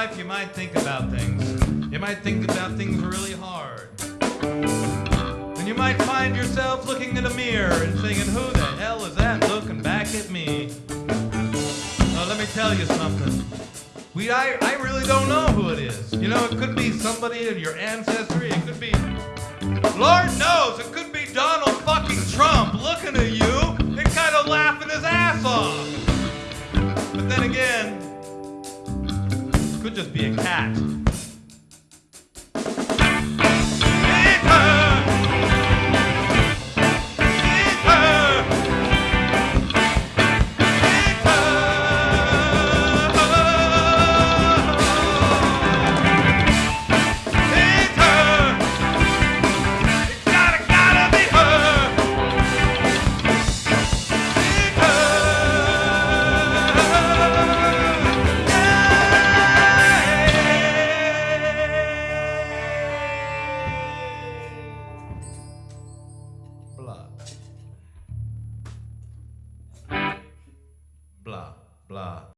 life, you might think about things. You might think about things really hard. And you might find yourself looking in a mirror and thinking, who the hell is that looking back at me? Well, let me tell you something. We, I, I really don't know who it is. You know, it could be somebody in your ancestry. It could be, Lord knows, it could be Donald fucking Trump looking at you could just be a cat. Allah